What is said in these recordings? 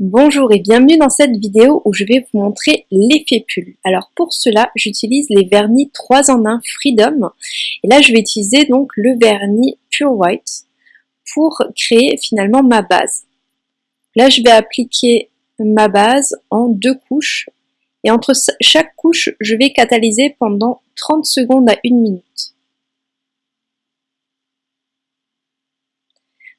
Bonjour et bienvenue dans cette vidéo où je vais vous montrer l'effet pull. Alors pour cela, j'utilise les vernis 3 en 1 Freedom. Et là, je vais utiliser donc le vernis Pure White pour créer finalement ma base. Là, je vais appliquer ma base en deux couches. Et entre chaque couche, je vais catalyser pendant 30 secondes à 1 minute.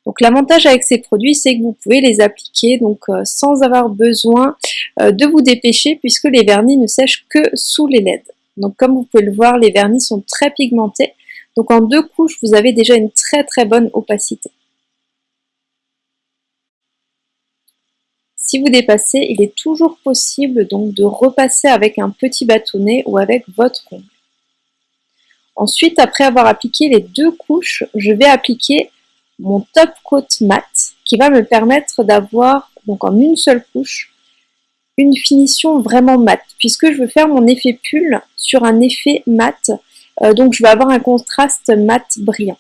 Donc l'avantage avec ces produits, c'est que vous pouvez les appliquer donc euh, sans avoir besoin euh, de vous dépêcher puisque les vernis ne sèchent que sous les LED. Donc comme vous pouvez le voir, les vernis sont très pigmentés. Donc en deux couches, vous avez déjà une très très bonne opacité. Si vous dépassez, il est toujours possible donc de repasser avec un petit bâtonnet ou avec votre ongle. Ensuite, après avoir appliqué les deux couches, je vais appliquer mon top coat mat qui va me permettre d'avoir donc en une seule couche une finition vraiment mat puisque je veux faire mon effet pull sur un effet mat. Euh, donc je vais avoir un contraste mat brillant.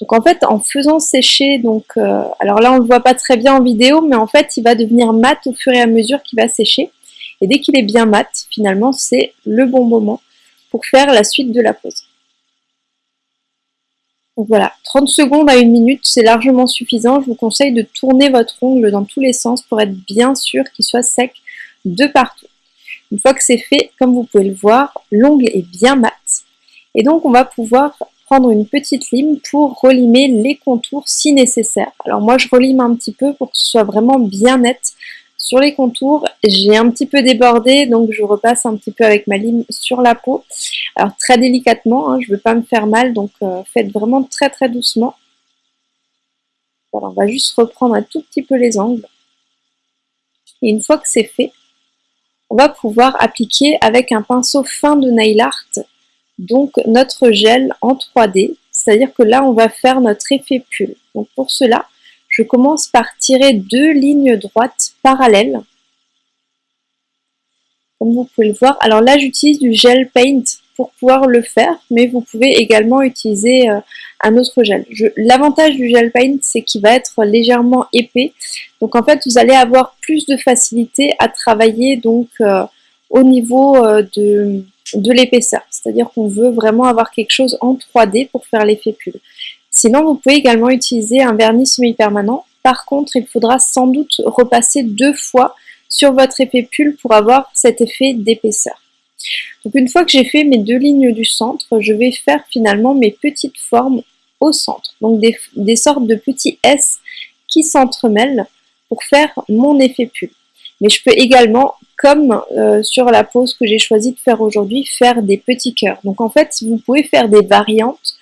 Donc en fait en faisant sécher donc euh, alors là on le voit pas très bien en vidéo mais en fait il va devenir mat au fur et à mesure qu'il va sécher. Et dès qu'il est bien mat finalement c'est le bon moment pour faire la suite de la pose donc voilà, 30 secondes à une minute, c'est largement suffisant. Je vous conseille de tourner votre ongle dans tous les sens pour être bien sûr qu'il soit sec de partout. Une fois que c'est fait, comme vous pouvez le voir, l'ongle est bien mat. Et donc on va pouvoir prendre une petite lime pour relimer les contours si nécessaire. Alors moi je relime un petit peu pour que ce soit vraiment bien net sur les contours, j'ai un petit peu débordé, donc je repasse un petit peu avec ma lime sur la peau. Alors très délicatement, hein, je ne veux pas me faire mal, donc euh, faites vraiment très très doucement. Voilà, on va juste reprendre un tout petit peu les angles. Et une fois que c'est fait, on va pouvoir appliquer avec un pinceau fin de nail art, donc notre gel en 3D. C'est-à-dire que là, on va faire notre effet pull. Donc pour cela, je commence par tirer deux lignes droites parallèles. Comme vous pouvez le voir. Alors là, j'utilise du gel paint pour pouvoir le faire, mais vous pouvez également utiliser euh, un autre gel. L'avantage du gel paint, c'est qu'il va être légèrement épais. Donc en fait, vous allez avoir plus de facilité à travailler donc euh, au niveau euh, de, de l'épaisseur. C'est-à-dire qu'on veut vraiment avoir quelque chose en 3D pour faire l'effet pull. Sinon, vous pouvez également utiliser un vernis semi-permanent. Par contre, il faudra sans doute repasser deux fois sur votre effet pull pour avoir cet effet d'épaisseur. Donc une fois que j'ai fait mes deux lignes du centre, je vais faire finalement mes petites formes au centre. Donc des, sortes de petits S qui s'entremêlent pour faire mon effet pull. Mais je peux également, comme euh, sur la pose que j'ai choisi de faire aujourd'hui, faire des petits cœurs. Donc en fait, vous pouvez faire des variantes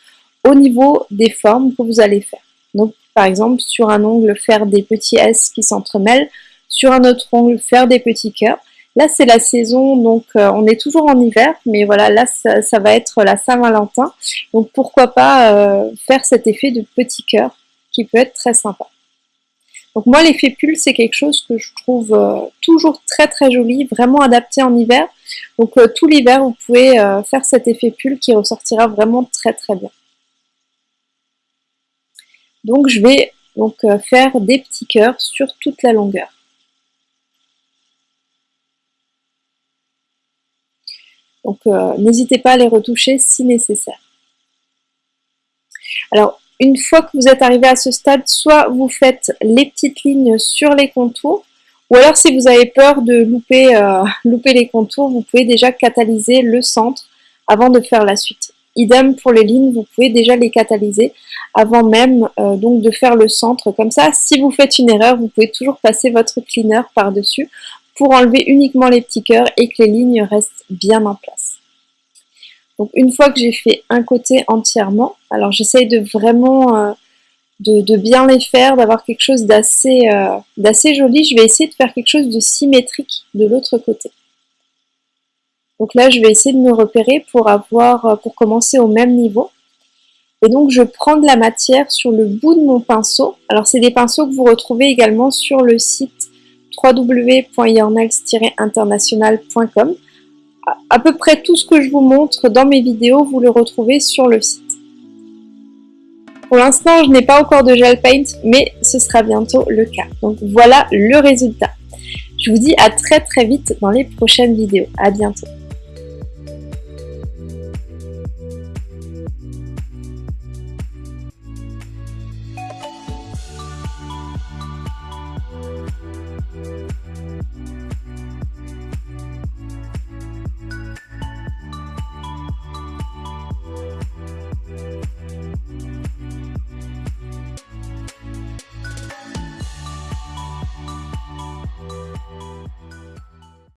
au niveau des formes que vous allez faire. Donc par exemple sur un ongle faire des petits S qui s'entremêlent, sur un autre ongle faire des petits cœurs. Là c'est la saison donc euh, on est toujours en hiver mais voilà là ça, va être la Saint-Valentin donc pourquoi pas euh, faire cet effet de petit cœur qui peut être très sympa. Donc moi l'effet pull c'est quelque chose que je trouve euh, toujours très très joli, vraiment adapté en hiver. Donc tout l'hiver vous pouvez faire cet effet pull qui ressortira vraiment très très bien. Donc je vais euh, faire des petits cœurs sur toute la longueur. Donc euh, n'hésitez pas à les retoucher si nécessaire. Alors une fois que vous êtes arrivé à ce stade, soit vous faites les petites lignes sur les contours, ou alors si vous avez peur de louper, euh, louper les contours, vous pouvez déjà catalyser le centre avant de faire la suite. Idem pour les lignes, vous pouvez déjà les catalyser avant même euh, donc de faire le centre comme ça. Si vous faites une erreur, vous pouvez toujours passer votre cleaner par-dessus pour enlever uniquement les petits cœurs et que les lignes restent bien en place. Donc une fois que j'ai fait un côté entièrement, alors j'essaye de vraiment euh, de, bien les faire, d'avoir quelque chose euh, d'assez joli. Je vais essayer de faire quelque chose de symétrique de l'autre côté. Donc là, je vais essayer de me repérer pour avoir, euh, pour commencer au même niveau. Et donc, je prends de la matière sur le bout de mon pinceau. Alors, c'est des pinceaux que vous retrouvez également sur le site www.yornex-international.com. À peu près tout ce que je vous montre dans mes vidéos, vous le retrouvez sur le site. Pour l'instant, je n'ai pas encore de gel paint, mais ce sera bientôt le cas. Donc voilà le résultat. Je vous dis à très très vite dans les prochaines vidéos. À bientôt